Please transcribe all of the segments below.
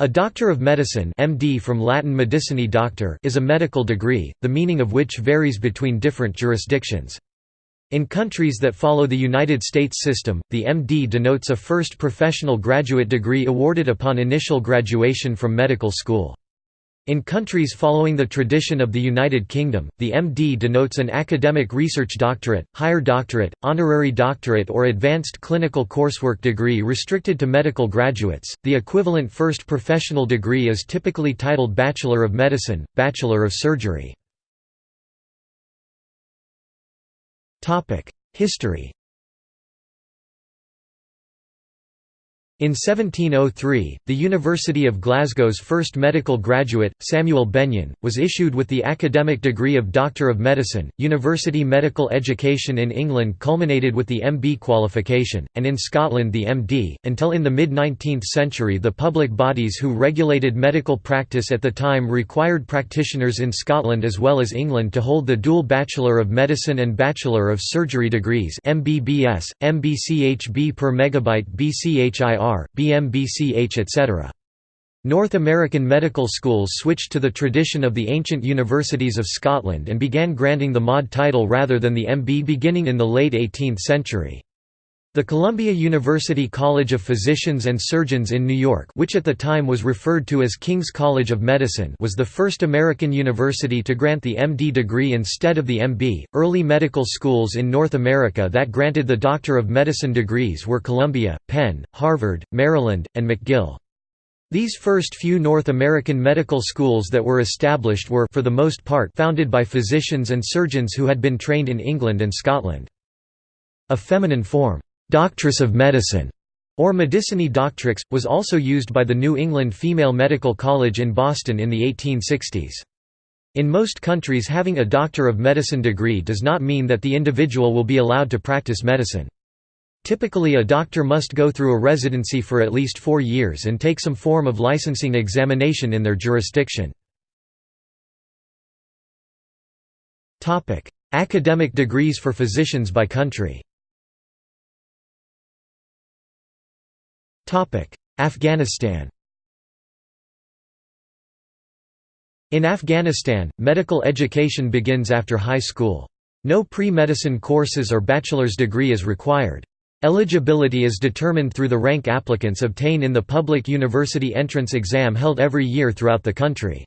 A Doctor of Medicine MD from Latin medicinae doctor is a medical degree, the meaning of which varies between different jurisdictions. In countries that follow the United States system, the MD denotes a first professional graduate degree awarded upon initial graduation from medical school. In countries following the tradition of the United Kingdom, the MD denotes an academic research doctorate, higher doctorate, honorary doctorate, or advanced clinical coursework degree restricted to medical graduates. The equivalent first professional degree is typically titled Bachelor of Medicine, Bachelor of Surgery. History In 1703, the University of Glasgow's first medical graduate, Samuel Benyon, was issued with the academic degree of Doctor of Medicine. University medical education in England culminated with the MB qualification, and in Scotland the MD. Until in the mid 19th century, the public bodies who regulated medical practice at the time required practitioners in Scotland as well as England to hold the dual Bachelor of Medicine and Bachelor of Surgery degrees MBBS, MBCHB per megabyte BCHIR BMBCH etc. North American medical schools switched to the tradition of the ancient universities of Scotland and began granting the MD title rather than the MB beginning in the late 18th century. The Columbia University College of Physicians and Surgeons in New York which at the time was referred to as King's College of Medicine was the first American university to grant the MD degree instead of the MB. Early medical schools in North America that granted the Doctor of Medicine degrees were Columbia, Penn, Harvard, Maryland, and McGill. These first few North American medical schools that were established were for the most part founded by physicians and surgeons who had been trained in England and Scotland. A feminine form Doctress of Medicine, or Medicinae Doctrix, was also used by the New England Female Medical College in Boston in the 1860s. In most countries having a Doctor of Medicine degree does not mean that the individual will be allowed to practice medicine. Typically a doctor must go through a residency for at least four years and take some form of licensing examination in their jurisdiction. Academic degrees for physicians by country Afghanistan In Afghanistan, medical education begins after high school. No pre-medicine courses or bachelor's degree is required. Eligibility is determined through the rank applicants obtain in the public university entrance exam held every year throughout the country.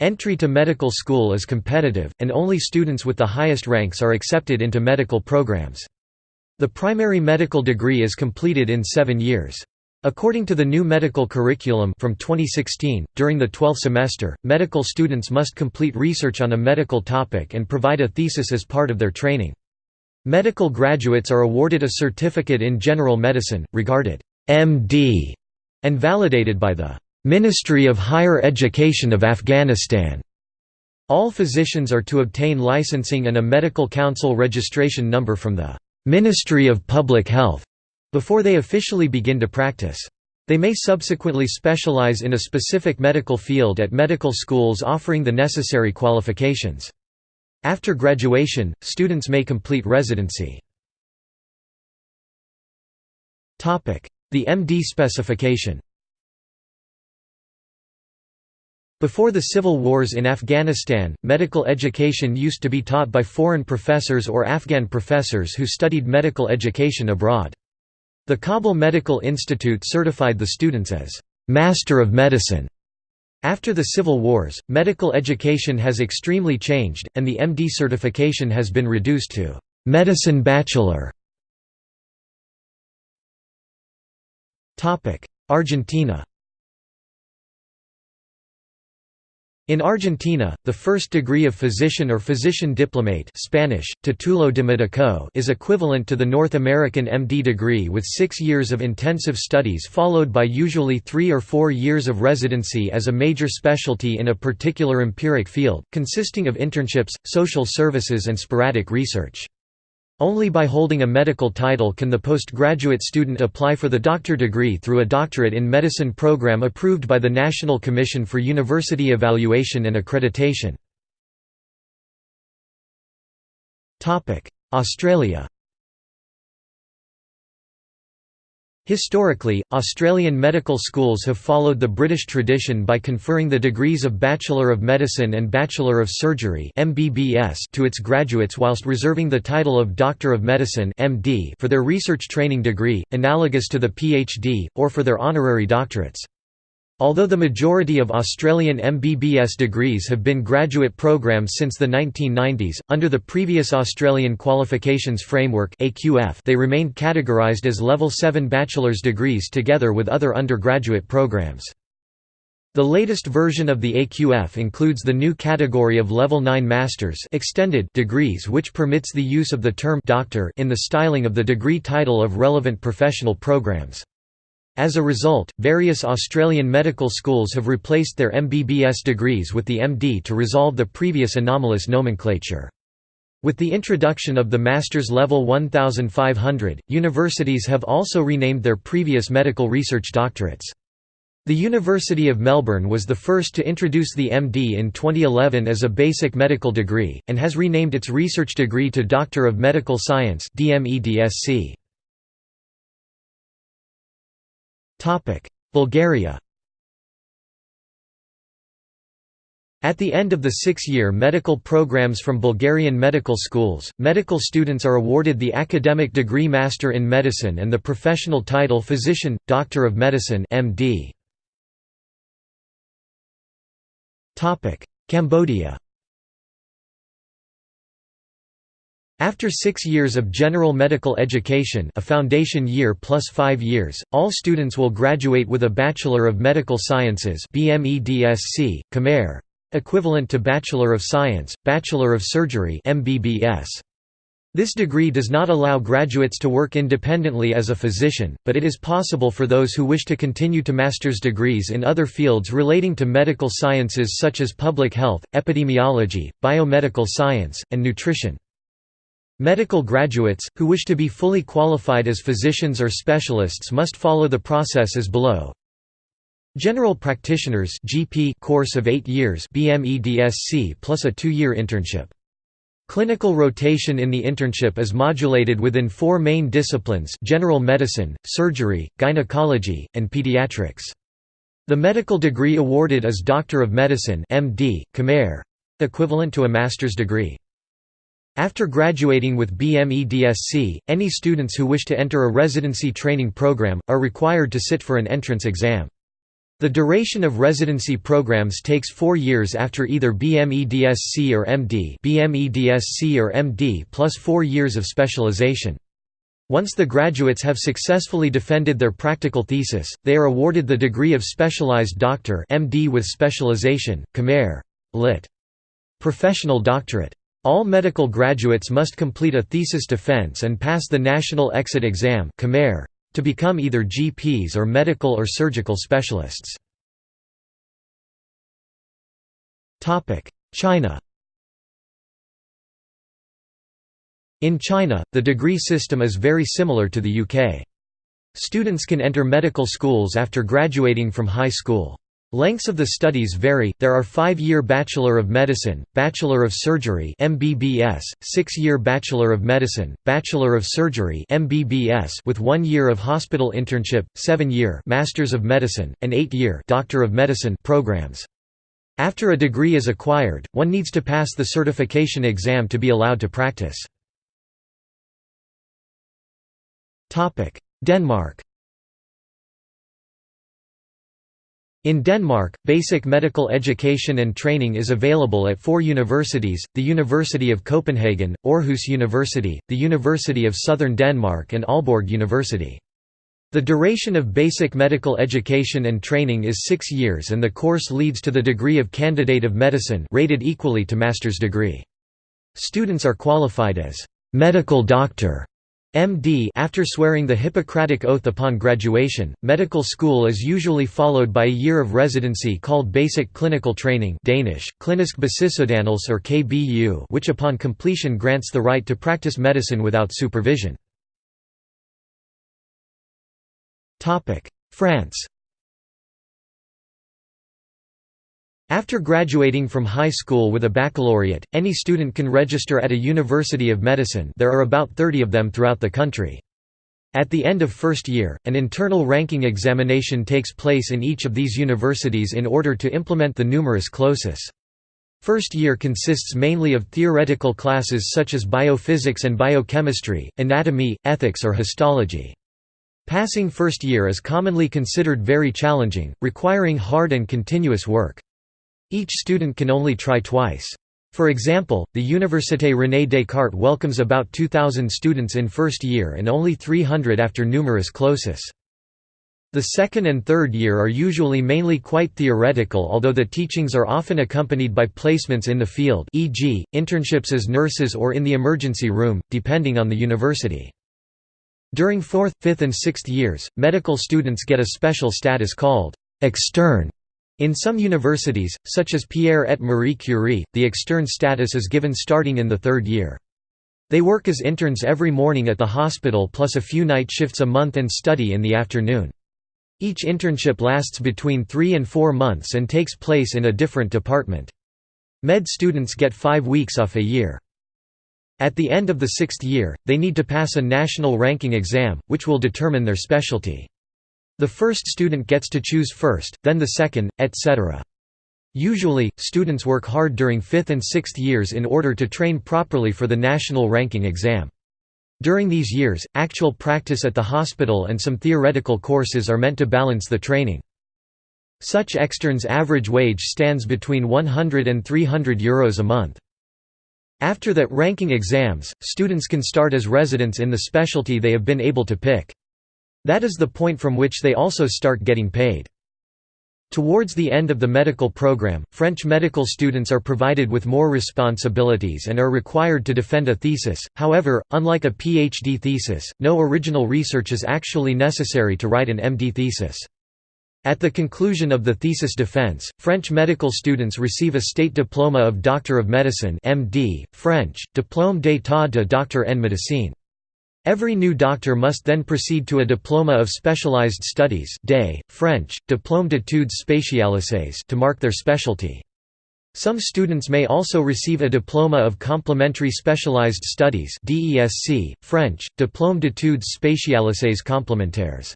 Entry to medical school is competitive, and only students with the highest ranks are accepted into medical programs. The primary medical degree is completed in seven years. According to the new medical curriculum from 2016, during the 12th semester, medical students must complete research on a medical topic and provide a thesis as part of their training. Medical graduates are awarded a certificate in general medicine, regarded MD, and validated by the Ministry of Higher Education of Afghanistan. All physicians are to obtain licensing and a medical council registration number from the Ministry of Public Health before they officially begin to practice. They may subsequently specialize in a specific medical field at medical schools offering the necessary qualifications. After graduation, students may complete residency. The MD specification Before the civil wars in Afghanistan, medical education used to be taught by foreign professors or Afghan professors who studied medical education abroad. The Kabul Medical Institute certified the students as Master of Medicine. After the civil wars, medical education has extremely changed, and the MD certification has been reduced to Medicine Bachelor. Argentina In Argentina, the first degree of physician or physician diplomate Spanish, titulo de médico is equivalent to the North American MD degree with six years of intensive studies followed by usually three or four years of residency as a major specialty in a particular empiric field, consisting of internships, social services and sporadic research. Only by holding a medical title can the postgraduate student apply for the doctor degree through a doctorate in medicine program approved by the National Commission for University Evaluation and Accreditation. Australia Historically, Australian medical schools have followed the British tradition by conferring the degrees of Bachelor of Medicine and Bachelor of Surgery to its graduates whilst reserving the title of Doctor of Medicine for their research training degree, analogous to the PhD, or for their honorary doctorates. Although the majority of Australian MBBS degrees have been graduate programs since the 1990s, under the previous Australian Qualifications Framework they remained categorised as Level 7 bachelor's degrees together with other undergraduate programs. The latest version of the AQF includes the new category of Level 9 Masters extended degrees which permits the use of the term «doctor» in the styling of the degree title of relevant professional programs. As a result, various Australian medical schools have replaced their MBBS degrees with the MD to resolve the previous anomalous nomenclature. With the introduction of the Master's Level 1500, universities have also renamed their previous medical research doctorates. The University of Melbourne was the first to introduce the MD in 2011 as a basic medical degree, and has renamed its research degree to Doctor of Medical Science DMEDSC. Bulgaria At the end of the six-year medical programs from Bulgarian medical schools, medical students are awarded the academic degree Master in Medicine and the professional title Physician, Doctor of Medicine MD. Cambodia After six years of general medical education a foundation year plus five years, all students will graduate with a Bachelor of Medical Sciences BMEDSC, Khmer, equivalent to Bachelor of Science, Bachelor of Surgery MBBS. This degree does not allow graduates to work independently as a physician, but it is possible for those who wish to continue to master's degrees in other fields relating to medical sciences such as public health, epidemiology, biomedical science, and nutrition. Medical graduates, who wish to be fully qualified as physicians or specialists must follow the process as below. General practitioners GP course of 8 years BMEDSC plus a 2-year internship. Clinical rotation in the internship is modulated within four main disciplines general medicine, surgery, gynecology, and pediatrics. The medical degree awarded is Doctor of Medicine MD, equivalent to a master's degree. After graduating with BMEDSC, any students who wish to enter a residency training program, are required to sit for an entrance exam. The duration of residency programs takes four years after either BMEDSC or MD BMEDSC or MD plus four years of specialization. Once the graduates have successfully defended their practical thesis, they are awarded the degree of Specialized Doctor MD with specialization, Khmer. Lit. Professional Doctorate. All medical graduates must complete a thesis defense and pass the National Exit Exam to become either GPs or medical or surgical specialists. China In China, the degree system is very similar to the UK. Students can enter medical schools after graduating from high school. Lengths of the studies vary. There are 5-year Bachelor of Medicine, Bachelor of Surgery (MBBS), 6-year Bachelor of Medicine, Bachelor of Surgery (MBBS) with 1 year of hospital internship, 7-year Masters of Medicine, and 8-year Doctor of Medicine programs. After a degree is acquired, one needs to pass the certification exam to be allowed to practice. Denmark In Denmark, basic medical education and training is available at four universities, the University of Copenhagen, Aarhus University, the University of Southern Denmark and Aalborg University. The duration of basic medical education and training is six years and the course leads to the degree of Candidate of Medicine rated equally to master's degree. Students are qualified as «medical doctor» MD after swearing the Hippocratic Oath upon graduation, medical school is usually followed by a year of residency called Basic Clinical Training Danish, Klinisk or KBU which upon completion grants the right to practice medicine without supervision. France After graduating from high school with a baccalaureate, any student can register at a university of medicine there are about 30 of them throughout the country. At the end of first year, an internal ranking examination takes place in each of these universities in order to implement the numerus clausus. First year consists mainly of theoretical classes such as biophysics and biochemistry, anatomy, ethics or histology. Passing first year is commonly considered very challenging, requiring hard and continuous work. Each student can only try twice. For example, the Université René Descartes welcomes about 2,000 students in first year and only 300 after numerus clausus. The second and third year are usually mainly quite theoretical although the teachings are often accompanied by placements in the field e.g., internships as nurses or in the emergency room, depending on the university. During fourth, fifth and sixth years, medical students get a special status called «externe». In some universities, such as Pierre et Marie Curie, the extern status is given starting in the third year. They work as interns every morning at the hospital plus a few night shifts a month and study in the afternoon. Each internship lasts between three and four months and takes place in a different department. Med students get five weeks off a year. At the end of the sixth year, they need to pass a national ranking exam, which will determine their specialty. The first student gets to choose first, then the second, etc. Usually, students work hard during fifth and sixth years in order to train properly for the national ranking exam. During these years, actual practice at the hospital and some theoretical courses are meant to balance the training. Such externs' average wage stands between 100 and 300 euros a month. After that ranking exams, students can start as residents in the specialty they have been able to pick. That is the point from which they also start getting paid. Towards the end of the medical program, French medical students are provided with more responsibilities and are required to defend a thesis, however, unlike a PhD thesis, no original research is actually necessary to write an MD thesis. At the conclusion of the thesis defense, French medical students receive a state diploma of Doctor of Medicine MD, French, Diplôme d'état de docteur en médecine. Every new doctor must then proceed to a diploma of specialized studies day, French, diplôme d'études spécialisées to mark their specialty. Some students may also receive a diploma of complementary specialized studies DESC, French, diplôme d'études spécialisées complémentaires.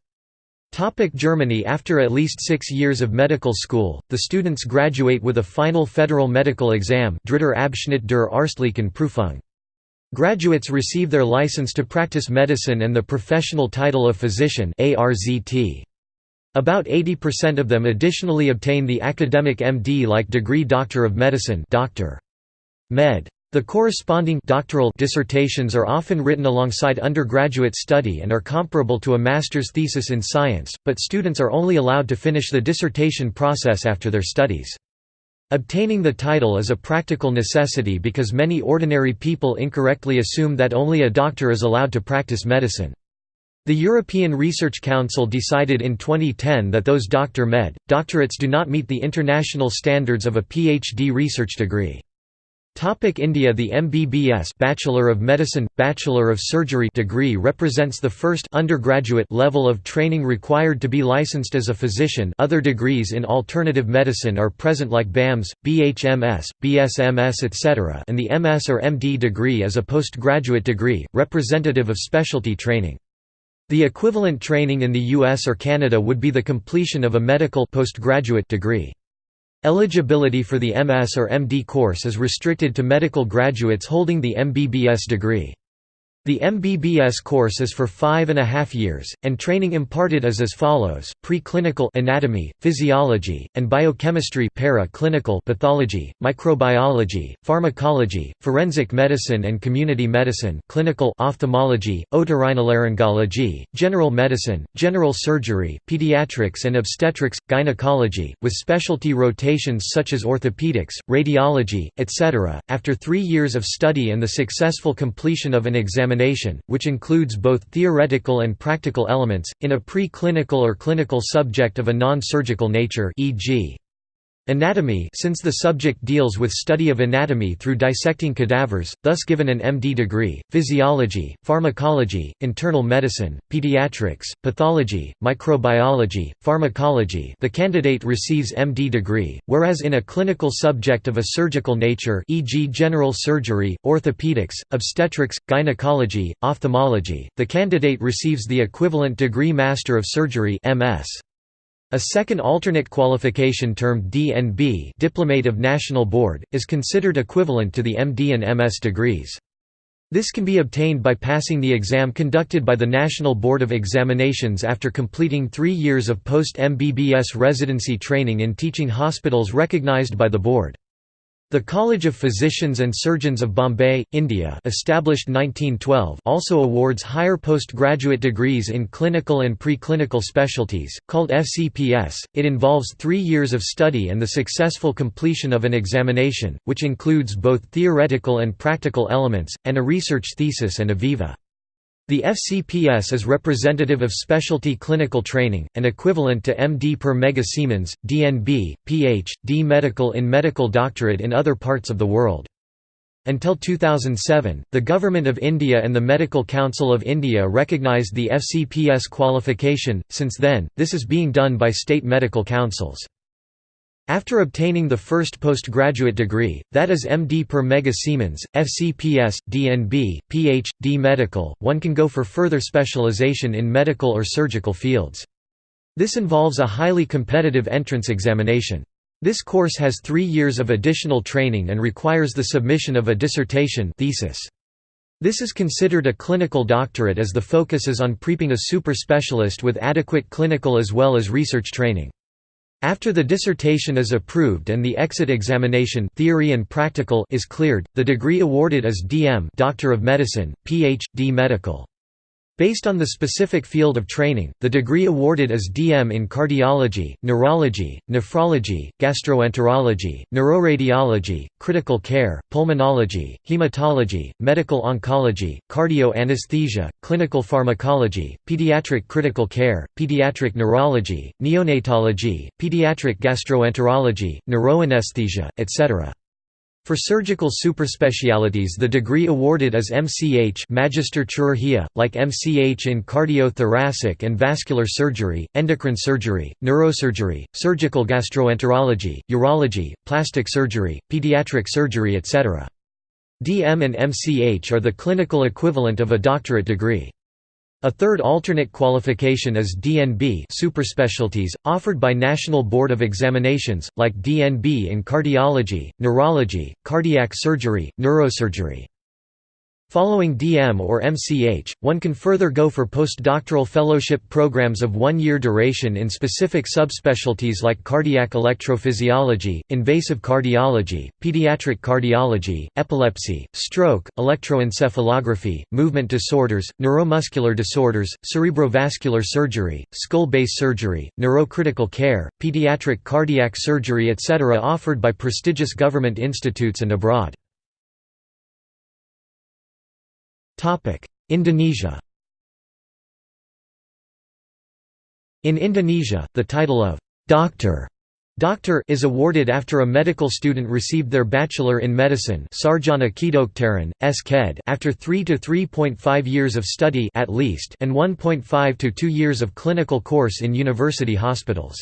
Topic Germany After at least six years of medical school, the students graduate with a final federal medical exam Dritter Abschnitt der Arztlichen Prüfung. Graduates receive their license to practice medicine and the professional title of physician About 80% of them additionally obtain the academic MD-like degree Doctor of Medicine Doctor. Med. The corresponding doctoral dissertations are often written alongside undergraduate study and are comparable to a master's thesis in science, but students are only allowed to finish the dissertation process after their studies. Obtaining the title is a practical necessity because many ordinary people incorrectly assume that only a doctor is allowed to practice medicine. The European Research Council decided in 2010 that those Dr. Med. doctorates do not meet the international standards of a PhD research degree. Topic India The MBBS Bachelor of Medicine, Bachelor of Surgery degree represents the first undergraduate level of training required to be licensed as a physician other degrees in alternative medicine are present like BAMS, BHMS, BSMS etc. and the MS or MD degree is a postgraduate degree, representative of specialty training. The equivalent training in the US or Canada would be the completion of a medical postgraduate degree. Eligibility for the MS or MD course is restricted to medical graduates holding the MBBS degree. The MBBS course is for five and a half years, and training imparted is as follows, preclinical anatomy, physiology, and biochemistry para-clinical pathology, microbiology, pharmacology, forensic medicine and community medicine clinical ophthalmology, otorhinolaryngology, general medicine, general surgery, pediatrics and obstetrics, gynecology, with specialty rotations such as orthopedics, radiology, etc. After three years of study and the successful completion of an examination examination, which includes both theoretical and practical elements, in a pre-clinical or clinical subject of a non-surgical nature e.g. Anatomy since the subject deals with study of anatomy through dissecting cadavers, thus given an MD degree, physiology, pharmacology, internal medicine, pediatrics, pathology, microbiology, pharmacology the candidate receives MD degree, whereas in a clinical subject of a surgical nature e.g. general surgery, orthopedics, obstetrics, gynecology, ophthalmology, the candidate receives the equivalent degree Master of Surgery MS. A second alternate qualification termed DNB Diplomate of National Board, is considered equivalent to the MD and MS degrees. This can be obtained by passing the exam conducted by the National Board of Examinations after completing three years of post-MBBS residency training in teaching hospitals recognized by the board. The College of Physicians and Surgeons of Bombay, India established 1912 also awards higher postgraduate degrees in clinical and preclinical specialties, called FCPS. It involves three years of study and the successful completion of an examination, which includes both theoretical and practical elements, and a research thesis and a viva. The FCPS is representative of specialty clinical training, and equivalent to MD per mega Siemens, DNB, Ph.D. medical in medical doctorate in other parts of the world. Until 2007, the Government of India and the Medical Council of India recognised the FCPS qualification, since then, this is being done by state medical councils. After obtaining the first postgraduate degree, that is MD per mega Siemens, FCPS, DNB, Ph.D. medical, one can go for further specialization in medical or surgical fields. This involves a highly competitive entrance examination. This course has three years of additional training and requires the submission of a dissertation thesis. This is considered a clinical doctorate as the focus is on prepping a super specialist with adequate clinical as well as research training. After the dissertation is approved and the exit examination theory and practical is cleared, the degree awarded is DM Doctor of Medicine, Ph.D. Medical. Based on the specific field of training, the degree awarded is DM in cardiology, neurology, nephrology, gastroenterology, neuroradiology, critical care, pulmonology, hematology, medical oncology, cardio-anesthesia, clinical pharmacology, pediatric critical care, pediatric neurology, neonatology, pediatric gastroenterology, neuroanesthesia, etc. For surgical superspecialities the degree awarded is MCH Magister Chirurgia, like MCH in cardiothoracic and vascular surgery, endocrine surgery, neurosurgery, surgical gastroenterology, urology, plastic surgery, pediatric surgery etc. DM and MCH are the clinical equivalent of a doctorate degree. A third alternate qualification is DNB superspecialties, offered by National Board of Examinations, like DNB in cardiology, neurology, cardiac surgery, neurosurgery. Following DM or MCH, one can further go for postdoctoral fellowship programs of one-year duration in specific subspecialties like cardiac electrophysiology, invasive cardiology, pediatric cardiology, epilepsy, stroke, electroencephalography, movement disorders, neuromuscular disorders, cerebrovascular surgery, skull-base surgery, neurocritical care, pediatric cardiac surgery etc. offered by prestigious government institutes and abroad. Indonesia In Indonesia, the title of «doctor» Doctor is awarded after a medical student received their bachelor in medicine Sarjana Kedokteran, SKED after 3 to 3.5 years of study at least and 1.5 to 2 years of clinical course in university hospitals.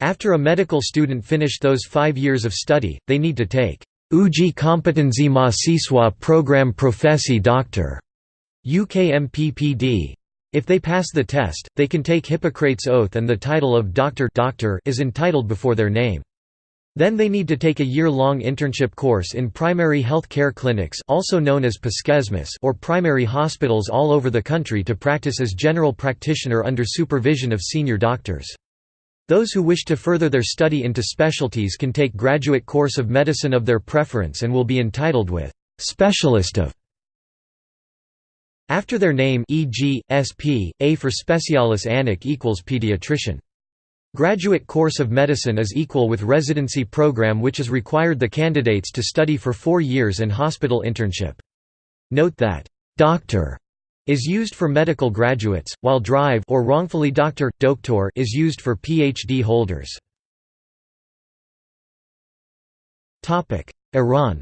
After a medical student finished those 5 years of study, they need to take Uji Kompetensi Mahasiswa Program Profesi Doctor UKMPPD. If they pass the test, they can take Hippocrates Oath and the title of doctor, doctor is entitled before their name. Then they need to take a year-long internship course in primary health care clinics also known as or primary hospitals all over the country to practice as general practitioner under supervision of senior doctors. Those who wish to further their study into specialties can take graduate course of medicine of their preference and will be entitled with «specialist of» after their name e.g., SP, A for specialis anic equals pediatrician. Graduate course of medicine is equal with residency program which is required the candidates to study for four years and hospital internship. Note that «doctor» is used for medical graduates, while drive or wrongfully doctor, doctor is used for PhD holders. Iran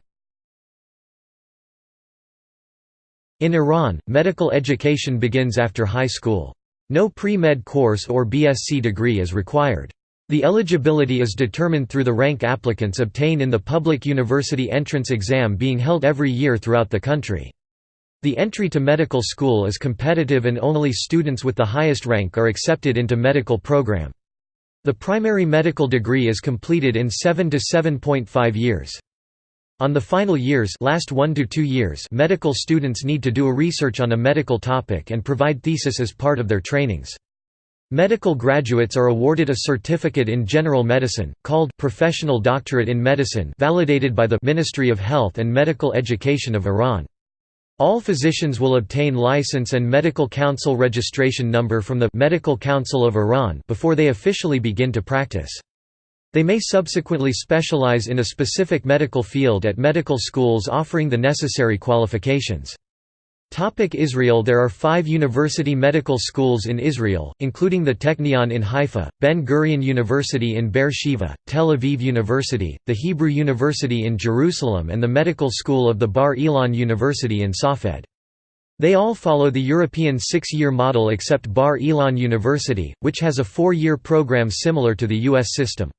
In Iran, medical education begins after high school. No pre-med course or BSc degree is required. The eligibility is determined through the rank applicants obtain in the public university entrance exam being held every year throughout the country. The entry to medical school is competitive and only students with the highest rank are accepted into medical program. The primary medical degree is completed in 7 to 7.5 years. On the final years last 1 to 2 years medical students need to do a research on a medical topic and provide thesis as part of their trainings. Medical graduates are awarded a certificate in general medicine, called Professional Doctorate in Medicine validated by the Ministry of Health and Medical Education of Iran. All physicians will obtain license and medical council registration number from the Medical Council of Iran before they officially begin to practice. They may subsequently specialize in a specific medical field at medical schools offering the necessary qualifications. Topic Israel There are five university medical schools in Israel, including the Technion in Haifa, Ben-Gurion University in Beer Sheva, Tel Aviv University, the Hebrew University in Jerusalem and the Medical School of the Bar Ilan University in Safed. They all follow the European six-year model except Bar Ilan University, which has a four-year program similar to the U.S. system.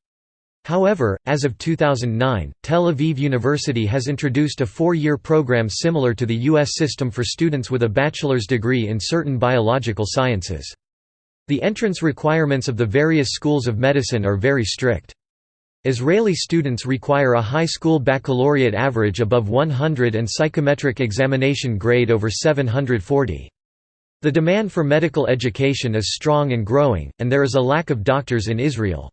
However, as of 2009, Tel Aviv University has introduced a four-year program similar to the U.S. system for students with a bachelor's degree in certain biological sciences. The entrance requirements of the various schools of medicine are very strict. Israeli students require a high school baccalaureate average above 100 and psychometric examination grade over 740. The demand for medical education is strong and growing, and there is a lack of doctors in Israel.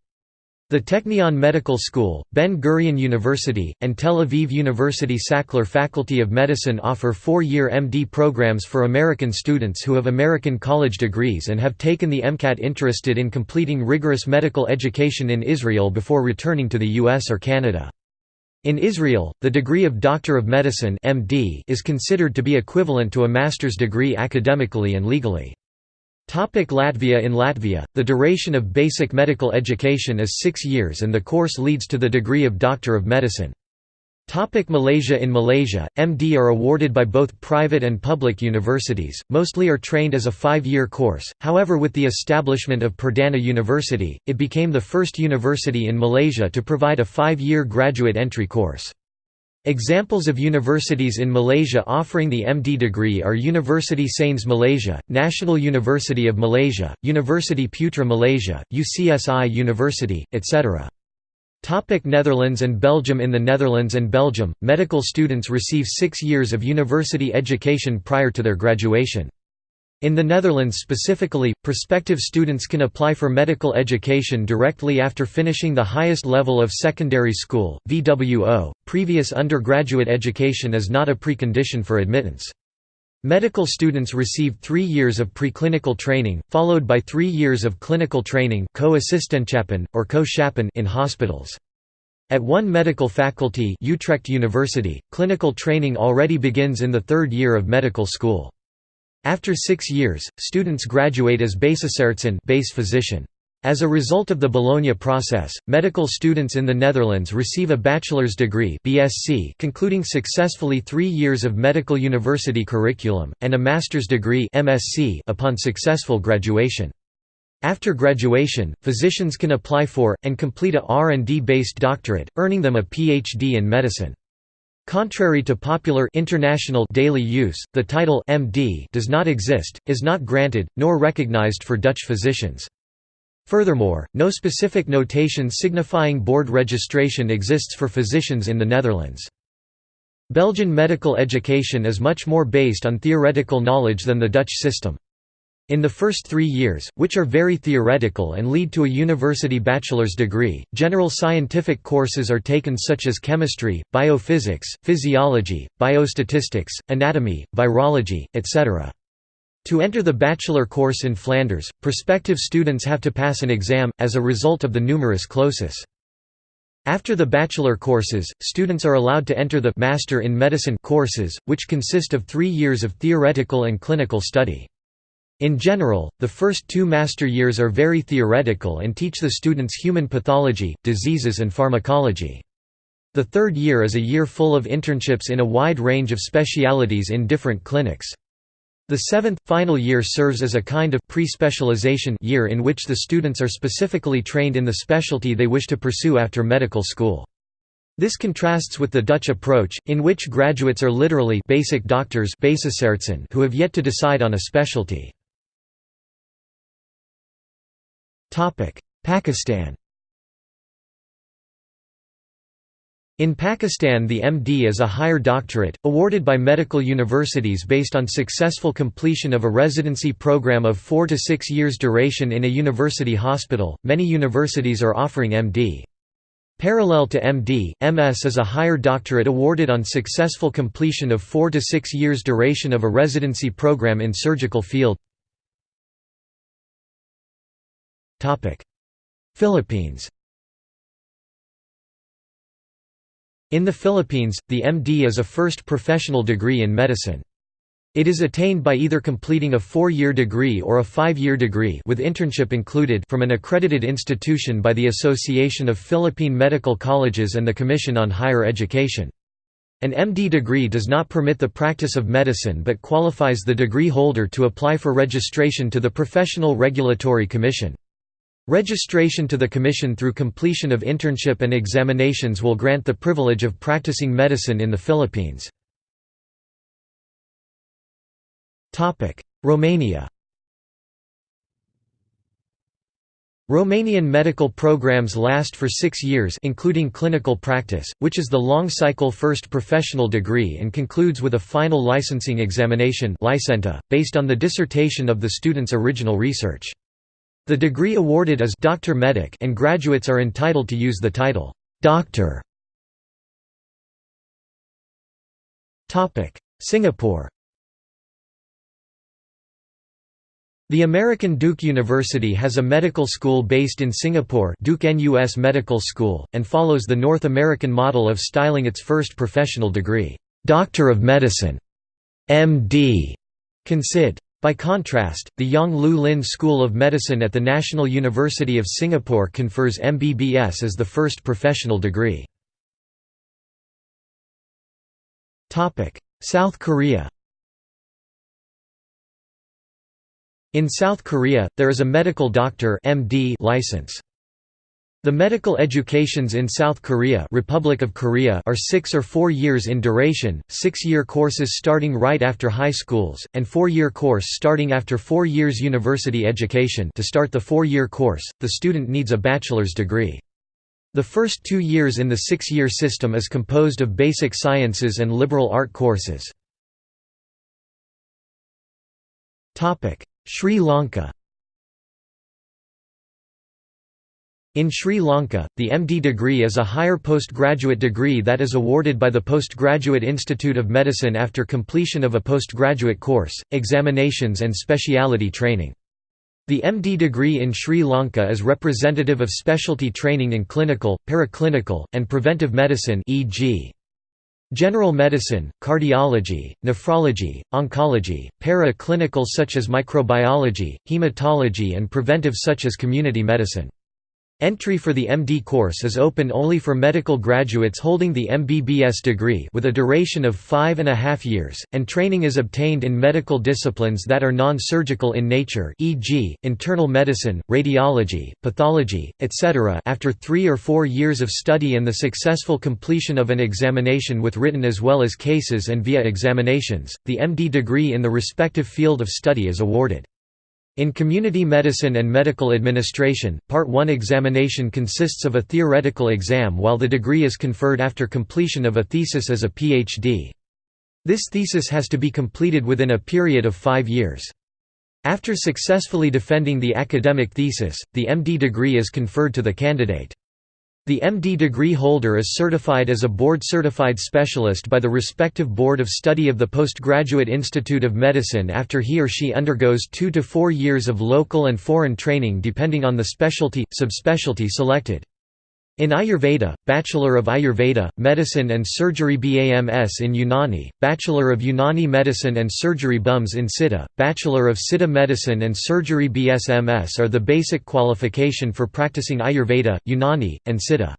The Technion Medical School, Ben-Gurion University, and Tel Aviv University Sackler Faculty of Medicine offer four-year MD programs for American students who have American college degrees and have taken the MCAT interested in completing rigorous medical education in Israel before returning to the US or Canada. In Israel, the degree of Doctor of Medicine MD is considered to be equivalent to a master's degree academically and legally. Topic Latvia In Latvia, the duration of basic medical education is six years and the course leads to the degree of Doctor of Medicine. Topic Malaysia In Malaysia, MD are awarded by both private and public universities, mostly are trained as a five-year course, however with the establishment of Perdana University, it became the first university in Malaysia to provide a five-year graduate entry course. Examples of universities in Malaysia offering the MD degree are University Sains Malaysia, National University of Malaysia, University Putra Malaysia, UCSI University, etc. Topic Netherlands and Belgium In the Netherlands and Belgium, medical students receive six years of university education prior to their graduation. In the Netherlands specifically, prospective students can apply for medical education directly after finishing the highest level of secondary school, VWO. Previous undergraduate education is not a precondition for admittance. Medical students receive three years of preclinical training, followed by three years of clinical training or co in hospitals. At one medical faculty Utrecht University, clinical training already begins in the third year of medical school. After six years, students graduate as basisartsen base physician. As a result of the Bologna process, medical students in the Netherlands receive a bachelor's degree BSc concluding successfully three years of medical university curriculum, and a master's degree MSc upon successful graduation. After graduation, physicians can apply for, and complete a R&D-based doctorate, earning them a PhD in medicine. Contrary to popular international daily use, the title MD does not exist, is not granted, nor recognized for Dutch physicians. Furthermore, no specific notation signifying board registration exists for physicians in the Netherlands. Belgian medical education is much more based on theoretical knowledge than the Dutch system. In the first three years, which are very theoretical and lead to a university bachelor's degree, general scientific courses are taken such as chemistry, biophysics, physiology, biostatistics, anatomy, virology, etc. To enter the bachelor course in Flanders, prospective students have to pass an exam, as a result of the numerus clausus. After the bachelor courses, students are allowed to enter the Master in Medicine courses, which consist of three years of theoretical and clinical study. In general, the first two master years are very theoretical and teach the students human pathology, diseases and pharmacology. The third year is a year full of internships in a wide range of specialities in different clinics. The seventh, final year serves as a kind of pre-specialization year in which the students are specifically trained in the specialty they wish to pursue after medical school. This contrasts with the Dutch approach, in which graduates are literally basic doctors who have yet to decide on a specialty. Pakistan In Pakistan the MD is a higher doctorate, awarded by medical universities based on successful completion of a residency program of four to six years duration in a university hospital. Many universities are offering MD. Parallel to MD, MS is a higher doctorate awarded on successful completion of four to six years duration of a residency program in surgical field. Philippines In the Philippines, the MD is a first professional degree in medicine. It is attained by either completing a four-year degree or a five-year degree with internship included from an accredited institution by the Association of Philippine Medical Colleges and the Commission on Higher Education. An MD degree does not permit the practice of medicine but qualifies the degree holder to apply for registration to the Professional Regulatory Commission. Registration to the Commission through completion of internship and examinations will grant the privilege of practicing medicine in the Philippines. Romania Romanian medical programs last for six years including clinical practice, which is the long-cycle first professional degree and concludes with a final licensing examination based on the dissertation of the student's original research. The degree awarded is Doctor Medic and graduates are entitled to use the title, Doctor. Topic: Singapore The American Duke University has a medical school based in Singapore Duke NUS Medical School, and follows the North American model of styling its first professional degree, Doctor of Medicine, MD, consid. By contrast, the Yong Loo Lin School of Medicine at the National University of Singapore confers MBBS as the first professional degree. South Korea In South Korea, there is a medical doctor MD license. The medical educations in South Korea, Republic of Korea are six or four years in duration, six-year courses starting right after high schools, and four-year course starting after four years university education to start the four-year course, the student needs a bachelor's degree. The first two years in the six-year system is composed of basic sciences and liberal art courses. Sri Lanka In Sri Lanka, the MD degree is a higher postgraduate degree that is awarded by the Postgraduate Institute of Medicine after completion of a postgraduate course, examinations and speciality training. The MD degree in Sri Lanka is representative of specialty training in clinical, paraclinical, and preventive medicine e.g. General medicine, cardiology, nephrology, oncology, para-clinical such as microbiology, hematology and preventive such as community medicine. Entry for the MD course is open only for medical graduates holding the MBBS degree with a duration of five and a half years, and training is obtained in medical disciplines that are non-surgical in nature e.g., internal medicine, radiology, pathology, etc. after three or four years of study and the successful completion of an examination with written as well as cases and via examinations, the MD degree in the respective field of study is awarded. In community medicine and medical administration, Part 1 examination consists of a theoretical exam while the degree is conferred after completion of a thesis as a PhD. This thesis has to be completed within a period of five years. After successfully defending the academic thesis, the MD degree is conferred to the candidate. The MD degree holder is certified as a board-certified specialist by the respective Board of Study of the Postgraduate Institute of Medicine after he or she undergoes two to four years of local and foreign training depending on the specialty, subspecialty selected. In Ayurveda, Bachelor of Ayurveda, Medicine and Surgery BAMS in Unani, Bachelor of Unani Medicine and Surgery BUMS in Siddha, Bachelor of Siddha Medicine and Surgery BSMS are the basic qualification for practicing Ayurveda, Unani, and Siddha.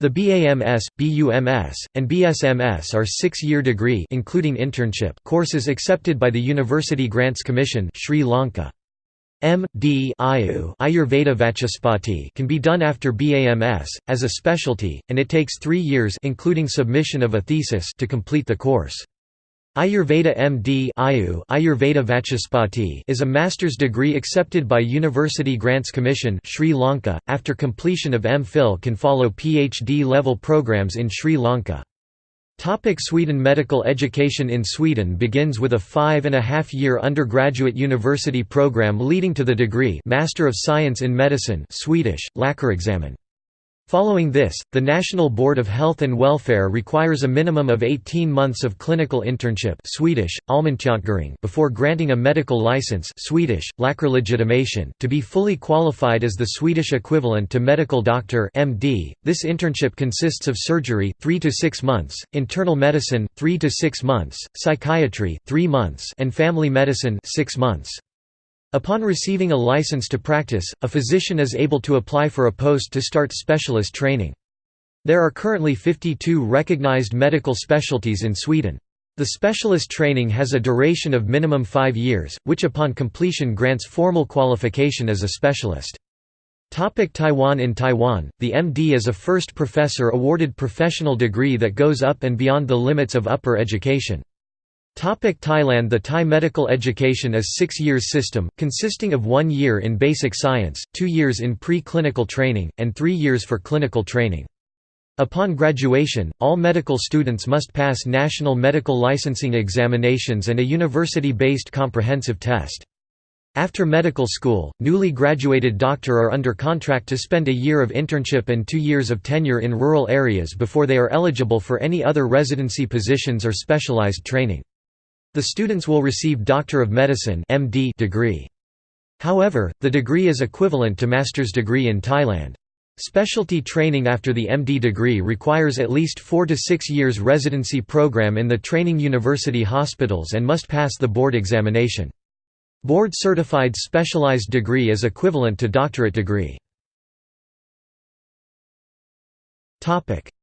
The BAMS, BUMS, and BSMS are six-year degree including internship courses accepted by the University Grants Commission Sri Lanka. M.D. Ayurveda Vachaspati can be done after BAMS, as a specialty, and it takes three years including submission of a thesis to complete the course. Ayurveda MD Ayurveda Vachaspati is a master's degree accepted by University Grants Commission Sri Lanka. After completion of MPhil can follow PhD level programs in Sri Lanka. Topic Sweden Medical education in Sweden begins with a five and a half year undergraduate university program leading to the degree Master of Science in Medicine Swedish, Läkarexamen. Following this, the National Board of Health and Welfare requires a minimum of 18 months of clinical internship Swedish, before granting a medical license Swedish, to be fully qualified as the Swedish equivalent to medical doctor MD. .This internship consists of surgery 3 to 6 months, internal medicine 3 to 6 months, psychiatry 3 months and family medicine 6 months. Upon receiving a license to practice, a physician is able to apply for a post to start specialist training. There are currently 52 recognized medical specialties in Sweden. The specialist training has a duration of minimum five years, which upon completion grants formal qualification as a specialist. Topic Taiwan In Taiwan, the MD is a first professor awarded professional degree that goes up and beyond the limits of upper education. Topic Thailand The Thai medical education is six years system, consisting of one year in basic science, two years in pre-clinical training, and three years for clinical training. Upon graduation, all medical students must pass national medical licensing examinations and a university-based comprehensive test. After medical school, newly graduated doctor are under contract to spend a year of internship and two years of tenure in rural areas before they are eligible for any other residency positions or specialized training. The students will receive Doctor of Medicine (MD) degree. However, the degree is equivalent to master's degree in Thailand. Specialty training after the MD degree requires at least 4 to 6 years residency program in the training university hospitals and must pass the board examination. Board certified specialized degree is equivalent to doctorate degree.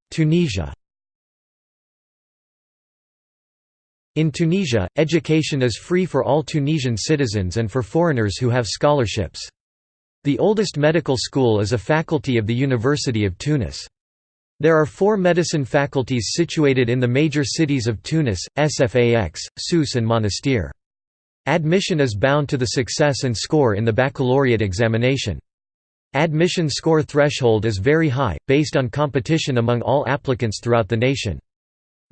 Tunisia In Tunisia, education is free for all Tunisian citizens and for foreigners who have scholarships. The oldest medical school is a faculty of the University of Tunis. There are four medicine faculties situated in the major cities of Tunis, Sfax, Sousse and Monastir. Admission is bound to the success and score in the baccalaureate examination. Admission score threshold is very high, based on competition among all applicants throughout the nation.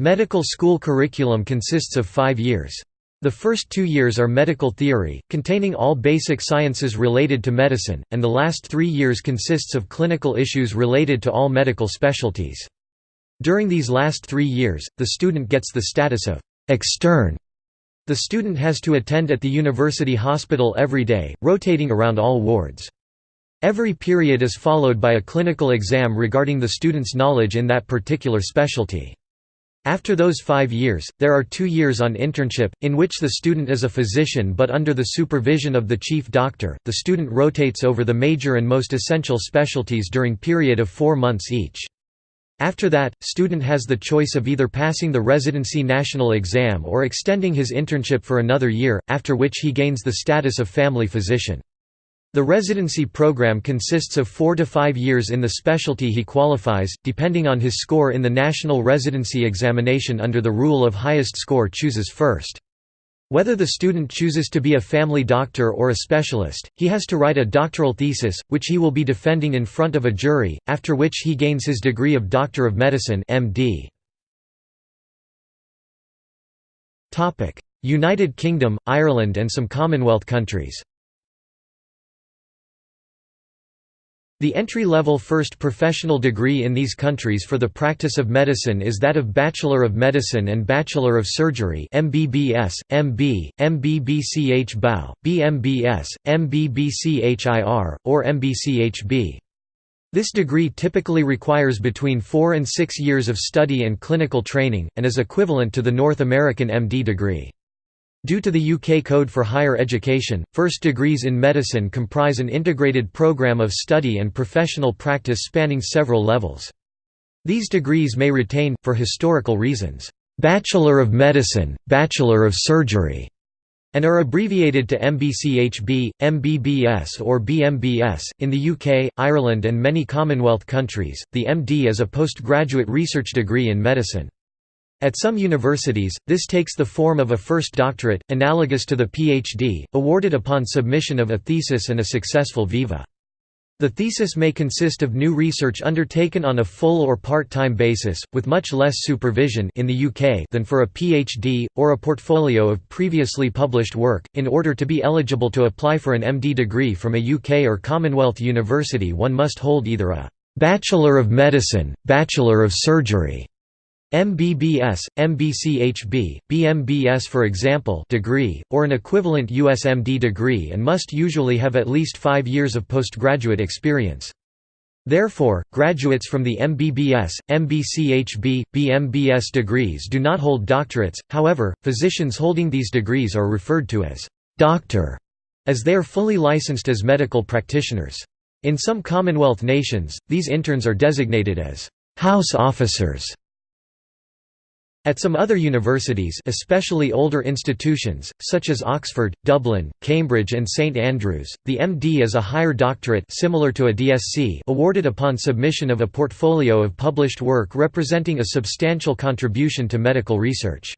Medical school curriculum consists of five years. The first two years are medical theory, containing all basic sciences related to medicine, and the last three years consists of clinical issues related to all medical specialties. During these last three years, the student gets the status of «extern». The student has to attend at the university hospital every day, rotating around all wards. Every period is followed by a clinical exam regarding the student's knowledge in that particular specialty. After those five years, there are two years on internship, in which the student is a physician but under the supervision of the chief doctor. The student rotates over the major and most essential specialties during period of four months each. After that, student has the choice of either passing the residency national exam or extending his internship for another year, after which he gains the status of family physician. The residency program consists of four to five years in the specialty he qualifies, depending on his score in the national residency examination under the rule of highest score chooses first. Whether the student chooses to be a family doctor or a specialist, he has to write a doctoral thesis, which he will be defending in front of a jury, after which he gains his degree of Doctor of Medicine MD. United Kingdom, Ireland and some Commonwealth countries The entry-level first professional degree in these countries for the practice of medicine is that of Bachelor of Medicine and Bachelor of Surgery MBBS, MB, MBBCH BAU, BMBS, MBBCHIR, or MBCHB. This degree typically requires between four and six years of study and clinical training, and is equivalent to the North American MD degree. Due to the UK Code for Higher Education, first degrees in medicine comprise an integrated programme of study and professional practice spanning several levels. These degrees may retain, for historical reasons, Bachelor of Medicine, Bachelor of Surgery, and are abbreviated to MBCHB, MBBS, or BMBS. In the UK, Ireland, and many Commonwealth countries, the MD is a postgraduate research degree in medicine. At some universities, this takes the form of a first doctorate, analogous to the PhD, awarded upon submission of a thesis and a successful viva. The thesis may consist of new research undertaken on a full or part-time basis, with much less supervision in the UK than for a PhD, or a portfolio of previously published work. In order to be eligible to apply for an MD degree from a UK or Commonwealth university one must hold either a Bachelor of Medicine, Bachelor of Surgery, MBBS, MBCHB, BMBS for example degree, or an equivalent USMD degree and must usually have at least five years of postgraduate experience. Therefore, graduates from the MBBS, MBCHB, BMBS degrees do not hold doctorates, however, physicians holding these degrees are referred to as «doctor» as they are fully licensed as medical practitioners. In some Commonwealth nations, these interns are designated as «house officers» At some other universities especially older institutions, such as Oxford, Dublin, Cambridge and St Andrews, the MD is a higher doctorate similar to a DSc awarded upon submission of a portfolio of published work representing a substantial contribution to medical research.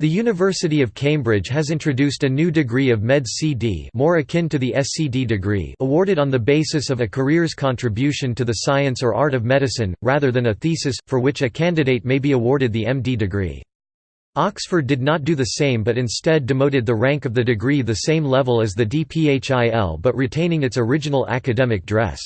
The University of Cambridge has introduced a new degree of Med CD more akin to the SCD degree awarded on the basis of a career's contribution to the science or art of medicine, rather than a thesis, for which a candidate may be awarded the MD degree. Oxford did not do the same but instead demoted the rank of the degree the same level as the DPHIL but retaining its original academic dress.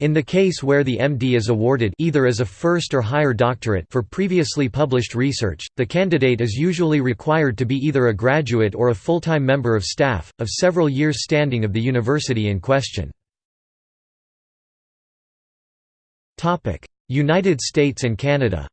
In the case where the MD is awarded either as a first or higher doctorate for previously published research, the candidate is usually required to be either a graduate or a full-time member of staff, of several years standing of the university in question. United States and Canada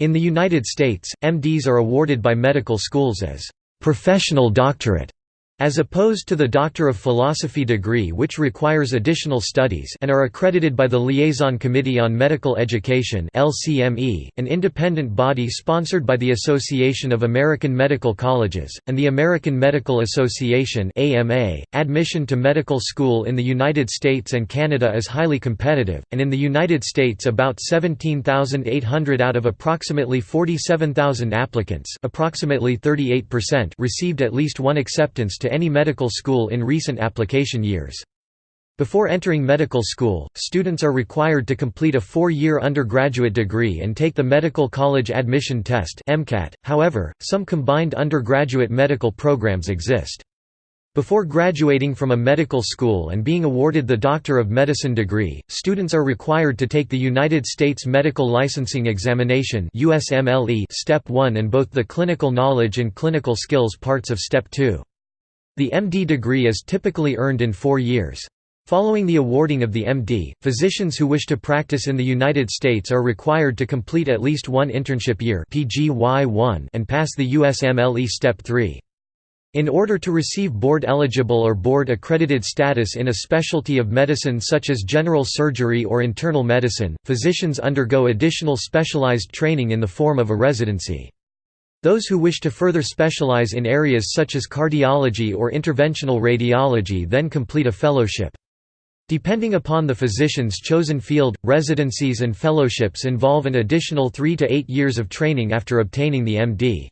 In the United States, MDs are awarded by medical schools as «professional doctorate» As opposed to the Doctor of Philosophy degree which requires additional studies and are accredited by the Liaison Committee on Medical Education an independent body sponsored by the Association of American Medical Colleges, and the American Medical Association .Admission to medical school in the United States and Canada is highly competitive, and in the United States about 17,800 out of approximately 47,000 applicants approximately 38% received at least one acceptance to any medical school in recent application years. Before entering medical school, students are required to complete a four-year undergraduate degree and take the Medical College Admission Test however, some combined undergraduate medical programs exist. Before graduating from a medical school and being awarded the Doctor of Medicine degree, students are required to take the United States Medical Licensing Examination Step 1 and both the Clinical Knowledge and Clinical Skills parts of Step 2. The MD degree is typically earned in four years. Following the awarding of the MD, physicians who wish to practice in the United States are required to complete at least one internship year and pass the USMLE Step 3. In order to receive board-eligible or board-accredited status in a specialty of medicine such as general surgery or internal medicine, physicians undergo additional specialized training in the form of a residency. Those who wish to further specialize in areas such as cardiology or interventional radiology then complete a fellowship. Depending upon the physician's chosen field, residencies and fellowships involve an additional three to eight years of training after obtaining the MD.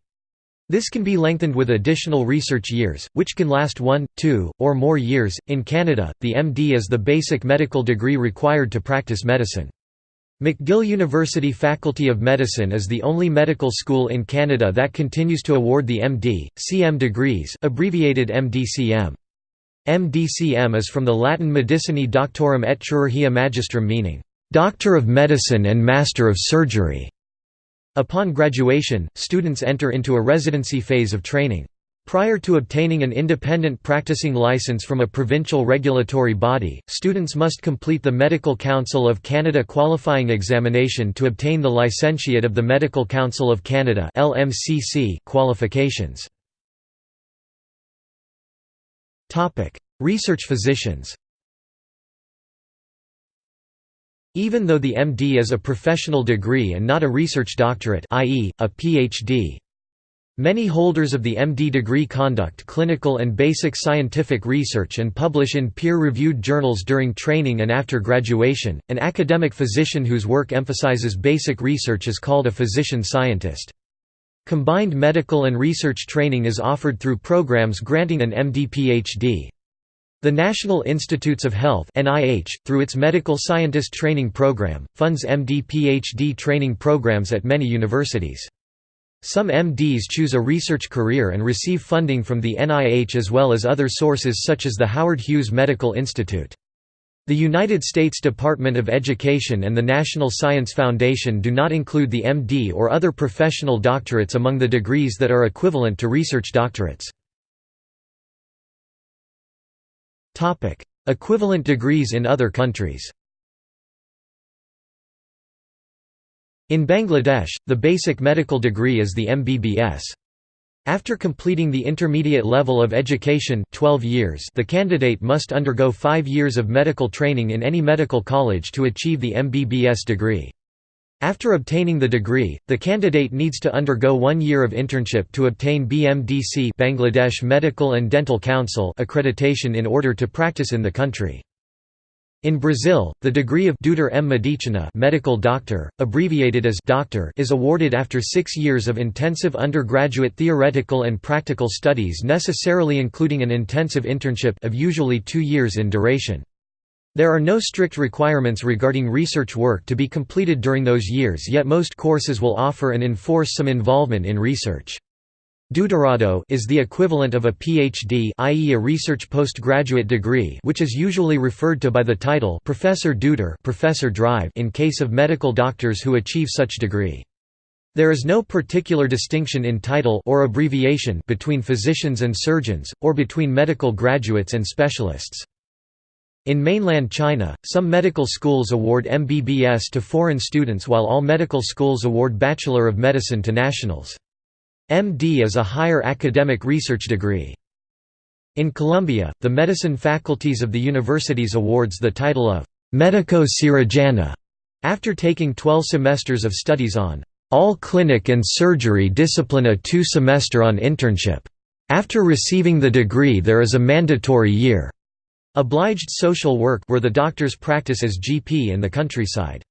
This can be lengthened with additional research years, which can last one, two, or more years. In Canada, the MD is the basic medical degree required to practice medicine. McGill University Faculty of Medicine is the only medical school in Canada that continues to award the MD, CM degrees abbreviated MDCM. MDCM is from the Latin Medicinae Doctorum et Chirurgia Magistrum meaning, "...doctor of medicine and master of surgery". Upon graduation, students enter into a residency phase of training. Prior to obtaining an independent practicing license from a provincial regulatory body, students must complete the Medical Council of Canada qualifying examination to obtain the Licentiate of the Medical Council of Canada qualifications. Research physicians Even though the MD is a professional degree and not a research doctorate i.e., a PhD. Many holders of the MD degree conduct clinical and basic scientific research and publish in peer-reviewed journals during training and after graduation. An academic physician whose work emphasizes basic research is called a physician scientist. Combined medical and research training is offered through programs granting an MD-PhD. The National Institutes of Health (NIH), through its Medical Scientist Training Program, funds MD-PhD training programs at many universities. Some MDs choose a research career and receive funding from the NIH as well as other sources such as the Howard Hughes Medical Institute. The United States Department of Education and the National Science Foundation do not include the MD or other professional doctorates among the degrees that are equivalent to research doctorates. Equivalent degrees in other countries. In Bangladesh, the basic medical degree is the MBBS. After completing the intermediate level of education 12 years, the candidate must undergo 5 years of medical training in any medical college to achieve the MBBS degree. After obtaining the degree, the candidate needs to undergo one year of internship to obtain BMDC Bangladesh Medical and Dental Council accreditation in order to practice in the country. In Brazil, the degree of Doutor em Medicina medical doctor, abbreviated as doctor is awarded after six years of intensive undergraduate theoretical and practical studies necessarily including an intensive internship of usually two years in duration. There are no strict requirements regarding research work to be completed during those years yet most courses will offer and enforce some involvement in research. Doutorado is the equivalent of a PhD i.e. a research postgraduate degree which is usually referred to by the title Professor Doutor Professor Drive in case of medical doctors who achieve such degree. There is no particular distinction in title or abbreviation between physicians and surgeons, or between medical graduates and specialists. In mainland China, some medical schools award MBBS to foreign students while all medical schools award Bachelor of Medicine to nationals. MD is a higher academic research degree. In Colombia, the medicine faculties of the universities awards the title of «medico cirujano» after taking 12 semesters of studies on «all clinic and surgery discipline a two-semester on internship». After receiving the degree there is a mandatory year Obliged social work where the doctors practice as GP in the countryside.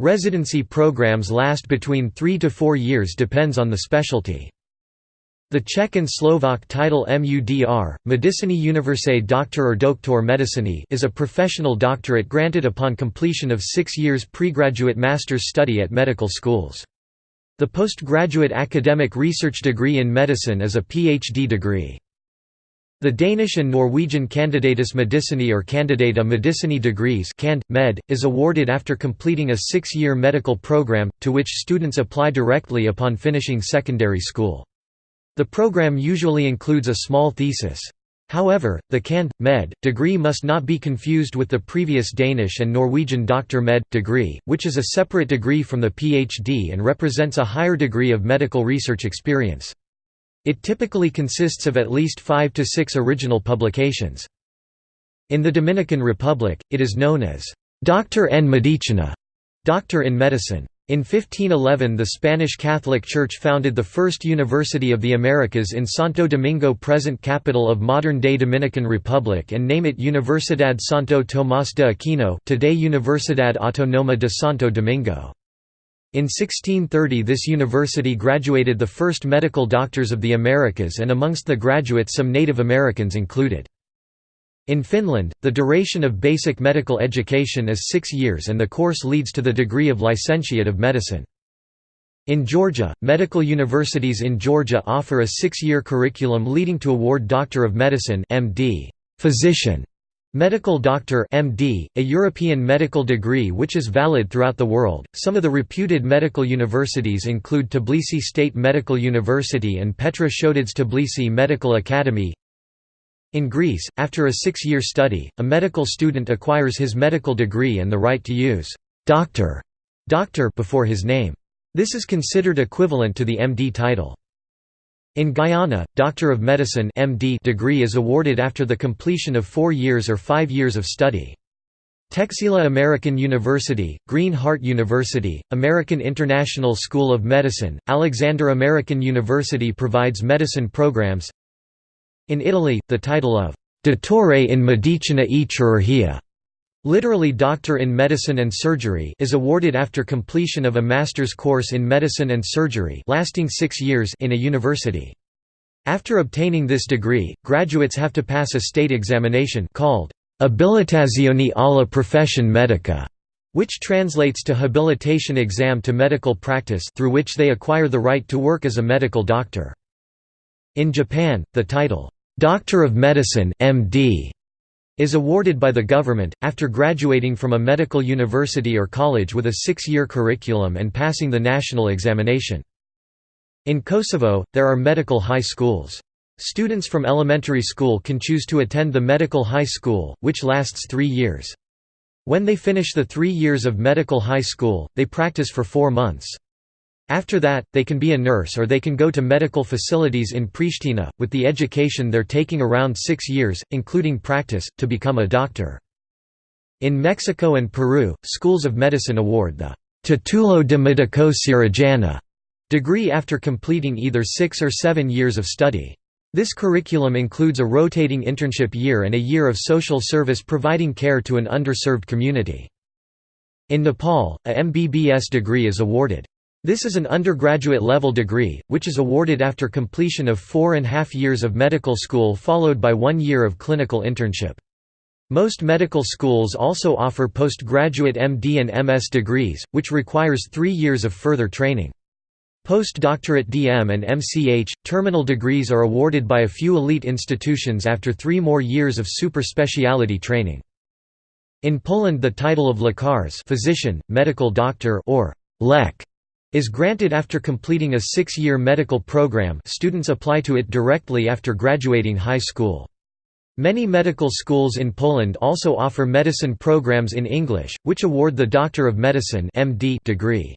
Residency programs last between three to four years depends on the specialty. The Czech and Slovak title MUDR, Medicinae Universae Doctor or Doktor Medicini is a professional doctorate granted upon completion of six years pregraduate master's study at medical schools. The postgraduate academic research degree in medicine is a PhD degree. The Danish and Norwegian Candidatus Medicinae or Candidata Medicinae degrees Cand. Med. is awarded after completing a six-year medical program, to which students apply directly upon finishing secondary school. The program usually includes a small thesis. However, the Cand. Med. degree must not be confused with the previous Danish and Norwegian Dr. Med. degree, which is a separate degree from the PhD and represents a higher degree of medical research experience. It typically consists of at least five to six original publications. In the Dominican Republic, it is known as Doctor en Medicina, Doctor in Medicine. In 1511 the Spanish Catholic Church founded the first University of the Americas in Santo Domingo present capital of modern-day Dominican Republic and name it Universidad Santo Tomás de Aquino today Universidad Autónoma de Santo Domingo. In 1630 this university graduated the first medical doctors of the Americas and amongst the graduates some Native Americans included. In Finland, the duration of basic medical education is six years and the course leads to the degree of licentiate of medicine. In Georgia, medical universities in Georgia offer a six-year curriculum leading to award Doctor of Medicine MD, physician, Medical Doctor MD, a European medical degree which is valid throughout the world. Some of the reputed medical universities include Tbilisi State Medical University and Petre Shotadze Tbilisi Medical Academy. In Greece, after a six-year study, a medical student acquires his medical degree and the right to use «doctor» doctor before his name. This is considered equivalent to the MD title. In Guyana, Doctor of Medicine MD degree is awarded after the completion of four years or five years of study. Texila American University, Green Heart University, American International School of Medicine, Alexander American University provides medicine programs. In Italy, the title of Dottore in Medicina e Chirurgia literally Doctor in Medicine and Surgery is awarded after completion of a master's course in medicine and surgery lasting six years in a university. After obtaining this degree, graduates have to pass a state examination called Abilitazione alla professione medica, which translates to habilitation exam to medical practice through which they acquire the right to work as a medical doctor. In Japan, the title, Doctor of Medicine MD, is awarded by the government, after graduating from a medical university or college with a six-year curriculum and passing the national examination. In Kosovo, there are medical high schools. Students from elementary school can choose to attend the medical high school, which lasts three years. When they finish the three years of medical high school, they practice for four months. After that, they can be a nurse or they can go to medical facilities in Pristina, with the education they're taking around six years, including practice, to become a doctor. In Mexico and Peru, schools of medicine award the Titulo de Medico Cirujano degree after completing either six or seven years of study. This curriculum includes a rotating internship year and a year of social service providing care to an underserved community. In Nepal, a MBBS degree is awarded. This is an undergraduate level degree, which is awarded after completion of four and a half years of medical school followed by one year of clinical internship. Most medical schools also offer postgraduate MD and MS degrees, which requires three years of further training. Postdoctorate DM and MCH, terminal degrees are awarded by a few elite institutions after three more years of super speciality training. In Poland the title of lekarz physician, medical doctor or lek is granted after completing a six-year medical program students apply to it directly after graduating high school. Many medical schools in Poland also offer medicine programs in English, which award the Doctor of Medicine degree.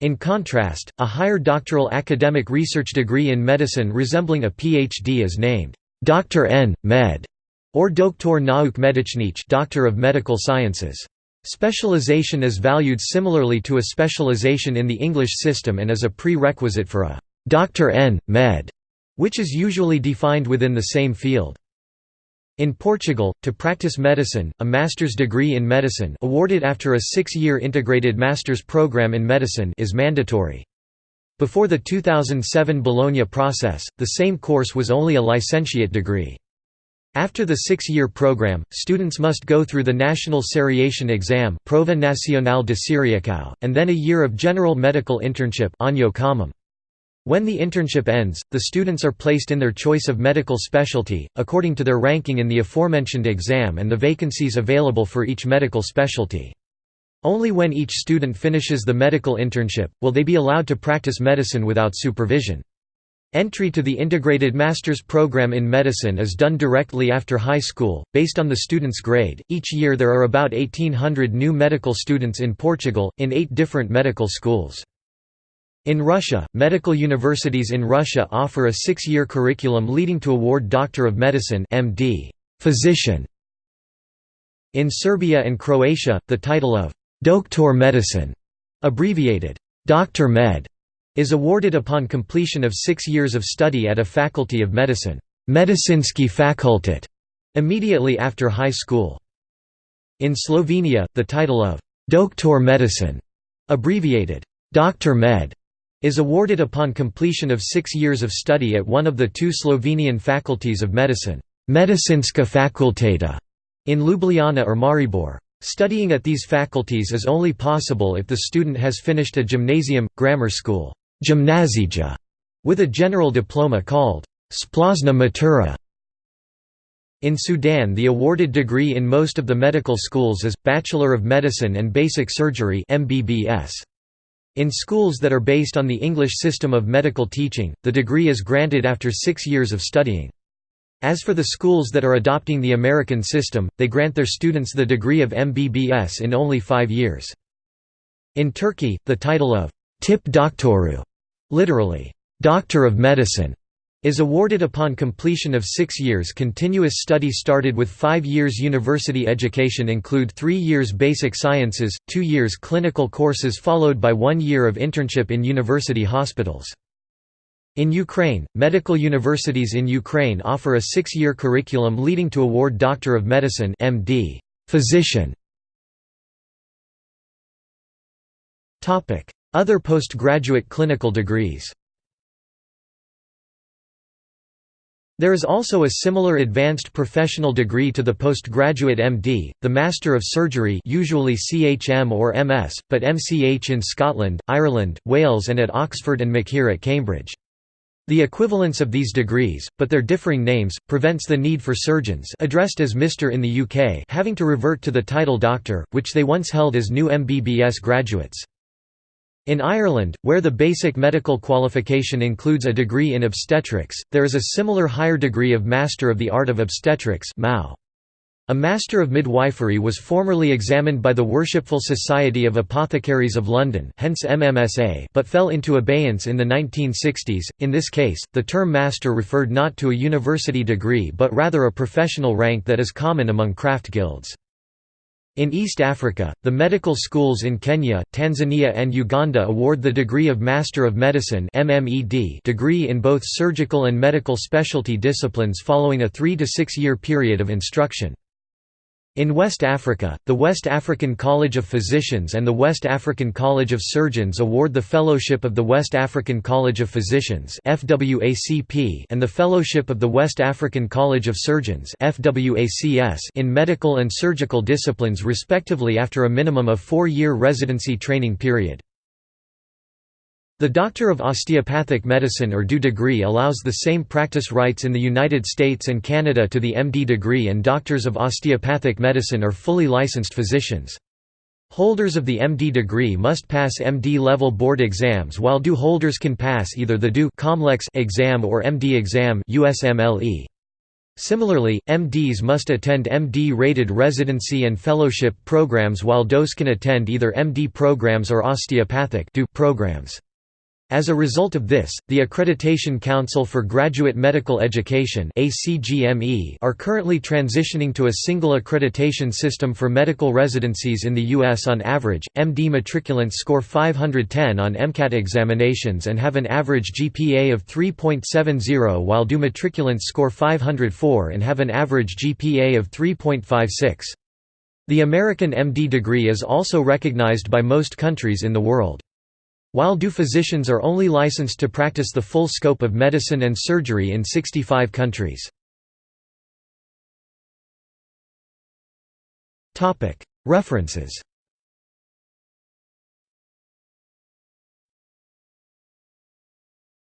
In contrast, a higher doctoral academic research degree in medicine resembling a PhD is named Dr. N. Med. or Doktor Nauk Medycznych Doctor of Medical Sciences. Specialization is valued similarly to a specialization in the English system and is a prerequisite for a Dr. N. Med, which is usually defined within the same field. In Portugal, to practice medicine, a master's degree in medicine awarded after a six-year integrated master's program in medicine is mandatory. Before the 2007 Bologna process, the same course was only a licentiate degree. After the six-year program, students must go through the national seriation exam Prova Nacional de Seriação, and then a year of general medical internship when the internship ends, the students are placed in their choice of medical specialty, according to their ranking in the aforementioned exam and the vacancies available for each medical specialty. Only when each student finishes the medical internship, will they be allowed to practice medicine without supervision. Entry to the integrated master's program in medicine is done directly after high school, based on the student's grade. Each year there are about 1800 new medical students in Portugal, in eight different medical schools. In Russia, medical universities in Russia offer a six-year curriculum leading to award Doctor of Medicine MD, physician. In Serbia and Croatia, the title of Doktor Medicine, abbreviated Dr. Med, is awarded upon completion of six years of study at a faculty of medicine Medicinski fakultet, immediately after high school. In Slovenia, the title of Doktor Medicine, abbreviated Dr. Med, is awarded upon completion of six years of study at one of the two Slovenian faculties of medicine Medicinska fakulteta in Ljubljana or Maribor. Studying at these faculties is only possible if the student has finished a gymnasium, grammar school gimnazija, with a general diploma called splošna matura. In Sudan the awarded degree in most of the medical schools is, Bachelor of Medicine and Basic Surgery MBBS. In schools that are based on the English system of medical teaching, the degree is granted after six years of studying. As for the schools that are adopting the American system, they grant their students the degree of MBBS in only five years. In Turkey, the title of Tip Doktoru, literally, Doctor of Medicine, is awarded upon completion of six years continuous study started with five years university education include three years basic sciences, two years clinical courses followed by one year of internship in university hospitals. In Ukraine, medical universities in Ukraine offer a six-year curriculum leading to award Doctor of Medicine MD, physician. Other postgraduate clinical degrees There is also a similar advanced professional degree to the postgraduate MD, the Master of Surgery usually CHM or MS, but MCH in Scotland, Ireland, Wales and at Oxford and MChir at Cambridge. The equivalence of these degrees, but their differing names, prevents the need for surgeons addressed as Mr. in the UK having to revert to the title Doctor, which they once held as new MBBS graduates. In Ireland, where the basic medical qualification includes a degree in obstetrics, there is a similar higher degree of Master of the Art of Obstetrics a Master of Midwifery was formerly examined by the Worshipful Society of Apothecaries of London hence MMSA but fell into abeyance in the 1960s. In this case, the term Master referred not to a university degree but rather a professional rank that is common among craft guilds. In East Africa, the medical schools in Kenya, Tanzania and Uganda award the degree of Master of Medicine degree in both surgical and medical specialty disciplines following a three to six year period of instruction. In West Africa, the West African College of Physicians and the West African College of Surgeons award the Fellowship of the West African College of Physicians and the Fellowship of the West African College of Surgeons in medical and surgical disciplines respectively after a minimum of four-year residency training period. The Doctor of Osteopathic Medicine or DO degree allows the same practice rights in the United States and Canada to the MD degree and Doctors of Osteopathic Medicine are fully licensed physicians. Holders of the MD degree must pass MD-level board exams while DO holders can pass either the DO exam or MD exam USMLE. Similarly, MDs must attend MD-rated residency and fellowship programs while DOs can attend either MD programs or osteopathic programs. As a result of this, the Accreditation Council for Graduate Medical Education are currently transitioning to a single accreditation system for medical residencies in the U.S. On average, MD matriculants score 510 on MCAT examinations and have an average GPA of 3.70 while DO matriculants score 504 and have an average GPA of 3.56. The American MD degree is also recognized by most countries in the world. While DO physicians are only licensed to practice the full scope of medicine and surgery in 65 countries. References